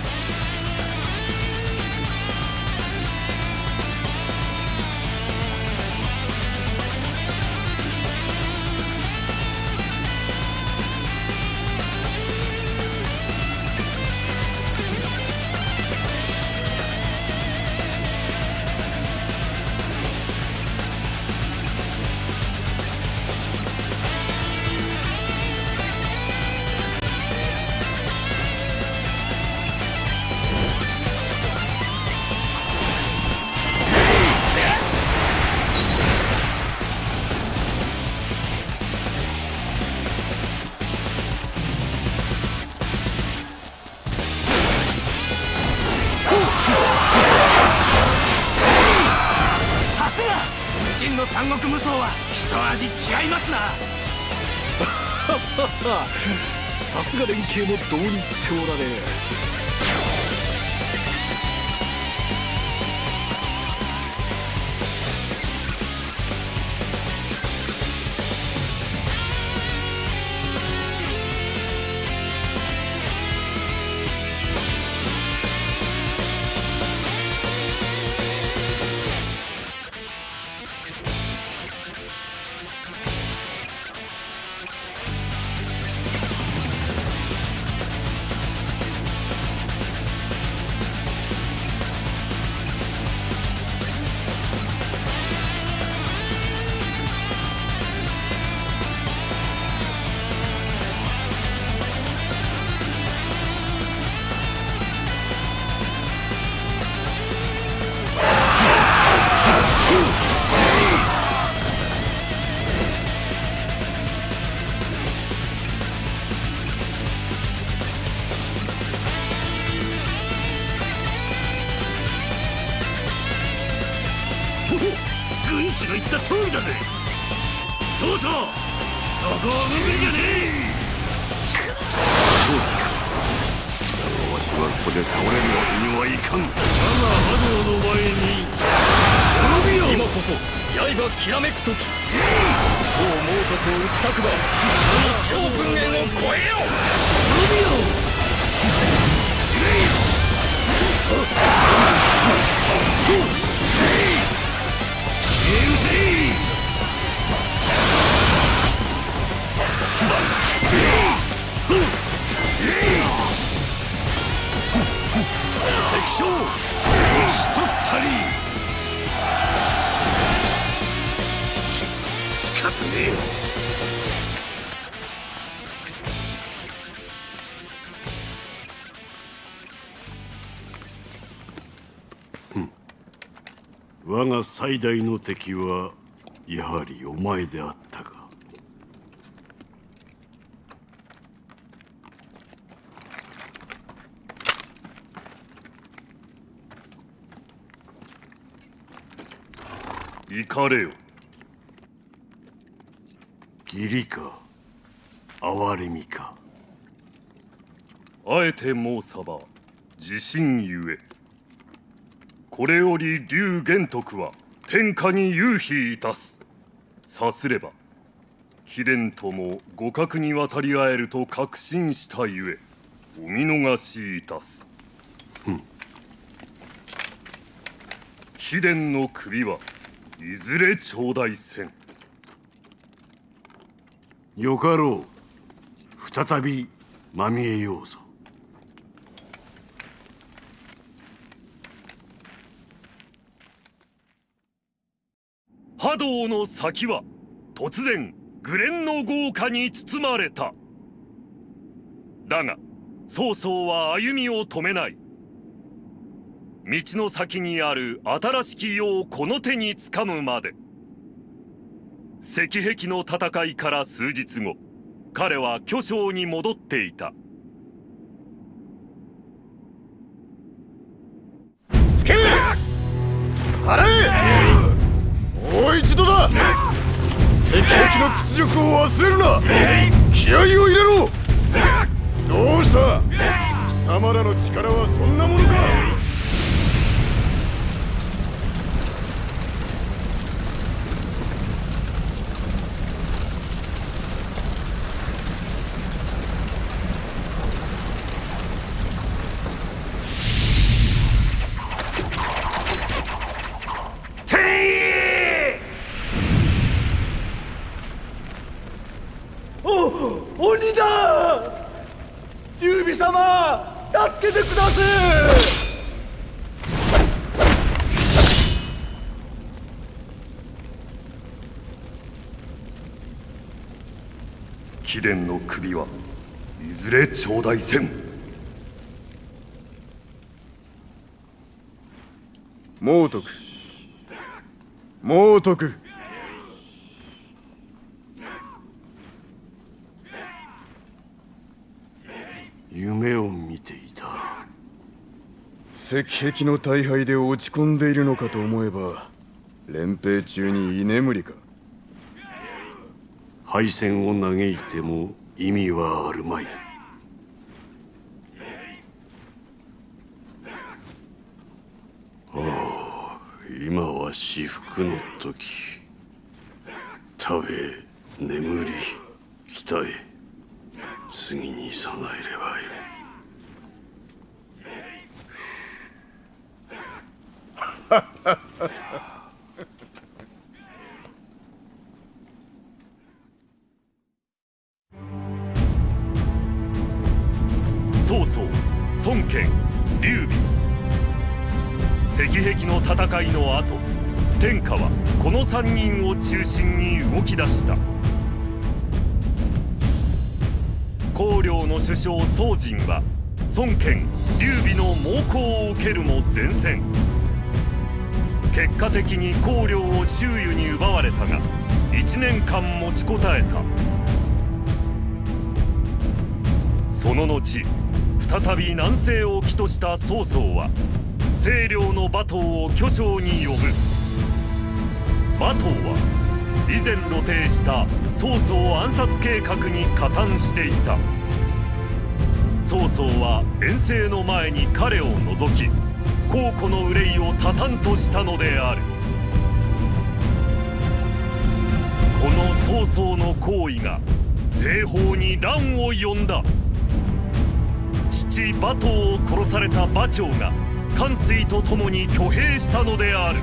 さすが連携もどうにっておられが最大の敵はやはりお前であったか。行かれよ。義理か哀れみか。あえて申さば自信ゆえこれより龍玄徳は天下に勇否いたす。さすれば貴殿とも互角に渡り合えると確信したゆえお見逃しいたす。貴殿の首はいずれ頂戴せん。よかろう。再びまみえようぞ波動の先は突然グレンの豪華に包まれた。だが曹操は歩みを止めない。道の先にある新しき世をこの手につかむまで。石壁の戦いから数日後彼は巨匠に戻っていた。つけもう一度だ。石壁の屈辱を忘れるな。気合を入れろ。どうした？貴様らの力はそんなものか鬼だ劉備様助けてください貴殿の首はいずれ頂戴せん。猛徳。猛徳。夢を見ていた。石壁の大敗で落ち込んでいるのかと思えば連兵中に居眠りか敗戦を嘆いても意味はあるまい。ああ今は至福の時。食べ眠り鍛え。次に備えればよい。曹操孫権劉備。石壁の戦いの後天下はこの3人を中心に動き出した。公領の首相宋人は孫権劉備の猛攻を受けるも前線結果的に公領を周囲に奪われたが1年間持ちこたえた。その後再び南西を起とした曹操は清涼の馬頭を巨匠に呼ぶ。馬頭は以前露呈した曹操暗殺計画に加担していた。曹操は遠征の前に彼を除き皇庫の憂いを多々としたのである。この曹操の行為が西方に乱を呼んだ。父馬頭を殺された馬長が関水と共に挙兵したのである。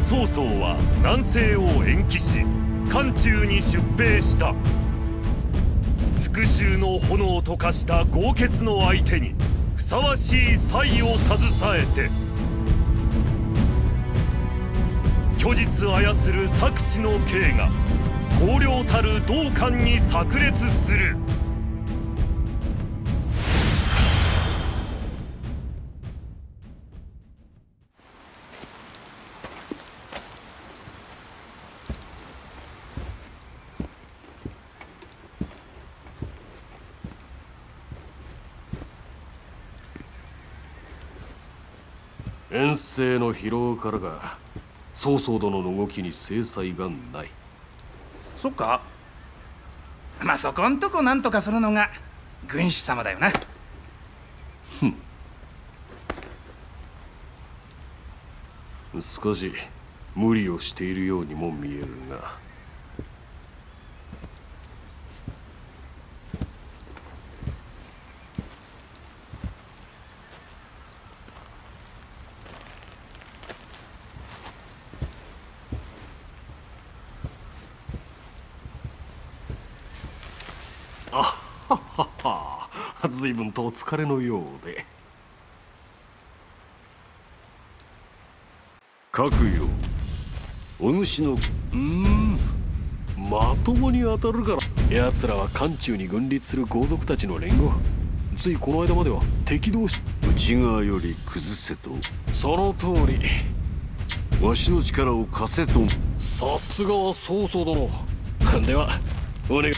曹操は南西を延期し漢中に出兵した。復讐の炎と化した豪傑の相手にふさわしい才を携えて虚実操る策士の刑が荒涼たる道館に炸裂する。遠征の疲労からか曹操殿の動きに制裁がない。そっか。まあそこんとこなんとかするのが軍師様だよな。少し無理をしているようにも見えるがははは。随分とお疲れのようで各よお主のうーんまともに当たるから奴らは。漢中に軍立する豪族たちの連合ついこの間までは敵同士内側より崩せとその通りわしの力を貸せとさすがは。曹操殿では。お願い